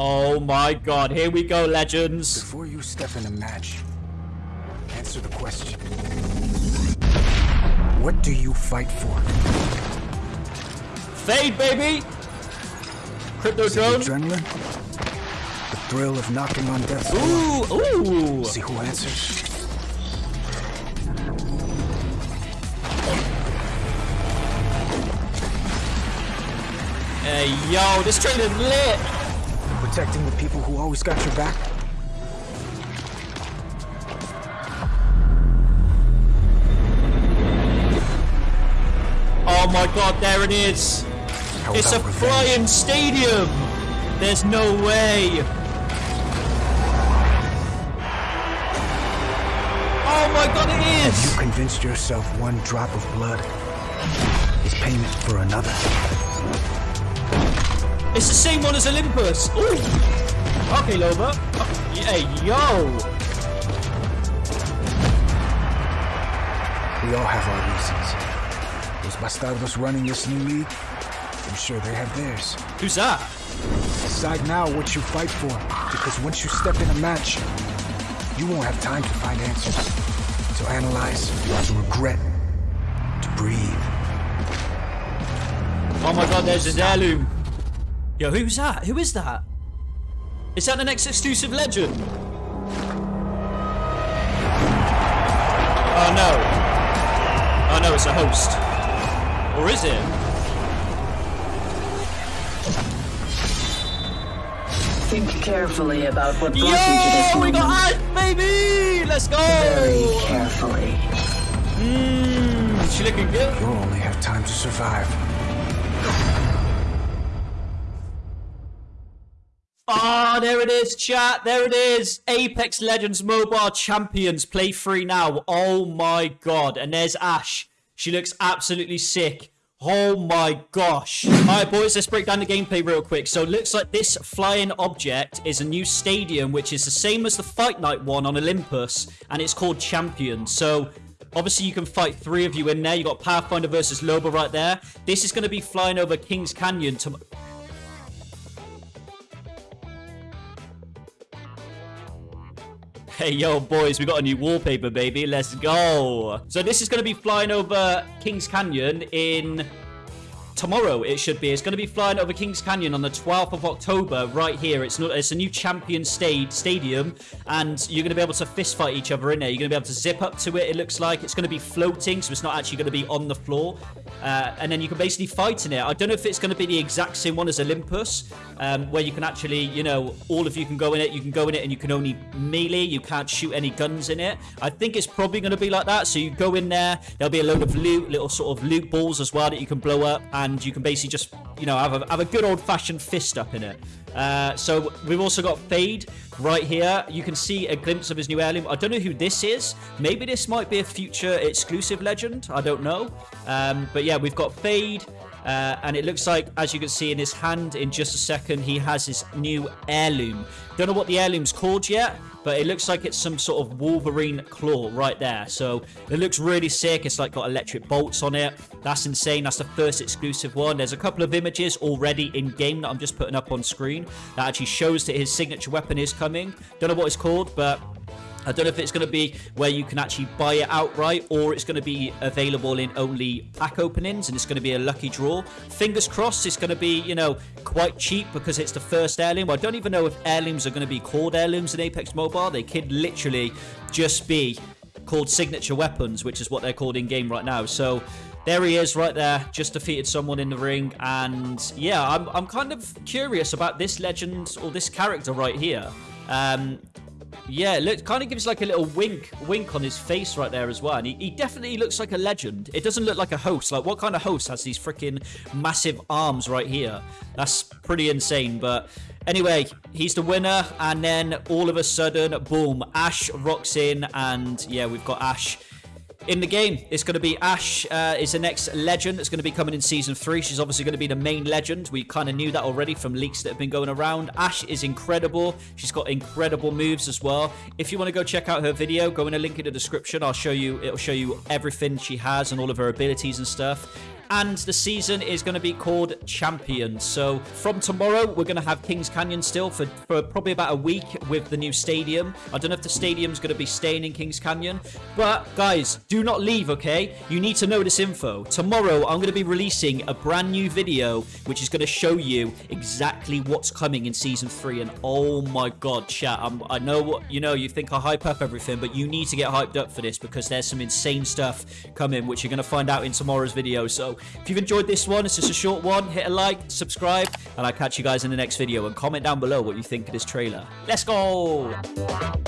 Oh my god, here we go, legends. Before you step in a match, answer the question. What do you fight for? Fade, baby! Crypto drone. adrenaline? The thrill of knocking on death's door? Ooh, ooh. See who answers? Hey, yo, this train is lit. Protecting the people who always got your back? Oh my god, there it is. How It's a flying stadium. There's no way. Oh my god, it You convinced yourself one drop of blood is payment for another. It's the same one as Olympus. Ooh. Okay, Loba. Oh, Hey, yo. We all have our reasons. Those bastardos running this new league, I'm sure they have theirs. Who's that? Decide now what you fight for, because once you step in a match, you won't have time to find answers, to analyze, to regret, to breathe. Oh my god, there's his heirloom. Yo, who's that? Who is that? Is that the next exclusive legend? Oh no. Oh no, it's a host. Or is it? Think carefully about what brought you to this Yo, we moment. got Ash, baby! Let's go! Very carefully. Mmm, she looking good. You'll only have time to survive. Ah, there it is, chat. There it is. Apex Legends Mobile Champions. Play free now. Oh my god. And there's Ash. She looks absolutely sick. Oh my gosh. Alright, boys, let's break down the gameplay real quick. So it looks like this flying object is a new stadium, which is the same as the Fight Night one on Olympus, and it's called Champions. So Obviously, you can fight three of you in there. You got Pathfinder versus Loba right there. This is going to be flying over Kings Canyon to. Hey, yo, boys, we got a new wallpaper, baby. Let's go. So this is going to be flying over Kings Canyon in tomorrow it should be. It's going to be flying over kings canyon on the 12th of october right here. It's not it's a new champion state stadium and you're going to be able to fist fight each other in there you're going to be able to zip up to it it looks like. It's going to be floating so it's not actually going to be on the floor uh, and then you can basically fight in it. I don't know if it's going to be the exact same one as olympus um, where you can actually you know all of you can go in it you can go in it and you can only melee you can't shoot any guns in it. I think it's probably going to be like that. So you go in there there'll be a load of loot little sort of loot balls as well that you can blow up and you can basically just you know have a, have a good old-fashioned fist up in it uh, so we've also got fade right here. You can see a glimpse of his new heirloom. I don't know who this is. Maybe this might be a future exclusive legend. I don't know. Um, but yeah we've got fade uh, and it looks like, as you can see in his hand in just a second, he has his new heirloom. Don't know what the heirloom's called yet, but it looks like it's some sort of Wolverine claw right there. So it looks really sick. It's like got electric bolts on it. That's insane. That's the first exclusive one. There's a couple of images already in game that I'm just putting up on screen that actually shows that his signature weapon is coming. Don't know what it's called, but I don't know if it's going to be where you can actually buy it outright or it's going to be available in only pack openings and it's going to be a lucky draw. Fingers crossed it's going to be, you know, quite cheap because it's the first heirloom. I don't even know if heirlooms are going to be called heirlooms in Apex Mobile. They could literally just be called signature weapons, which is what they're called in game right now. So there he is right there, just defeated someone in the ring. And yeah, I'm, I'm kind of curious about this legend or this character right here. Um, yeah, look, kind of gives like a little wink, wink on his face right there as well. And he, he definitely looks like a legend. It doesn't look like a host. Like, what kind of host has these freaking massive arms right here? That's pretty insane. But anyway, he's the winner. And then all of a sudden, boom, Ash rocks in. And yeah, we've got Ash in the game. It's going to be Ash uh, is the next legend that's going to be coming in season three. She's obviously going to be the main legend. We kind of knew that already from leaks that have been going around. Ash is incredible. She's got incredible moves as well. If you want to go check out her video, go in a link in the description. I'll show you. It'll show you everything she has and all of her abilities and stuff. And the season is going to be called Champions. So from tomorrow, we're going to have Kings Canyon still for, for probably about a week with the new stadium. I don't know if the stadium's going to be staying in Kings Canyon, but guys, do not leave, okay? You need to know this info. Tomorrow, I'm going to be releasing a brand new video, which is going to show you exactly what's coming in season three. And oh my god, chat, I'm, I know what you know. You think I hype up everything, but you need to get hyped up for this because there's some insane stuff coming, which you're going to find out in tomorrow's video. So if you've enjoyed this one, it's just a short one. Hit a like, subscribe, and I'll catch you guys in the next video. And comment down below what you think of this trailer. Let's go!